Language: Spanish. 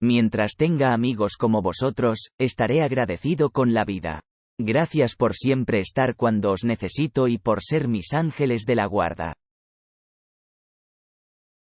Mientras tenga amigos como vosotros, estaré agradecido con la vida. Gracias por siempre estar cuando os necesito y por ser mis ángeles de la guarda.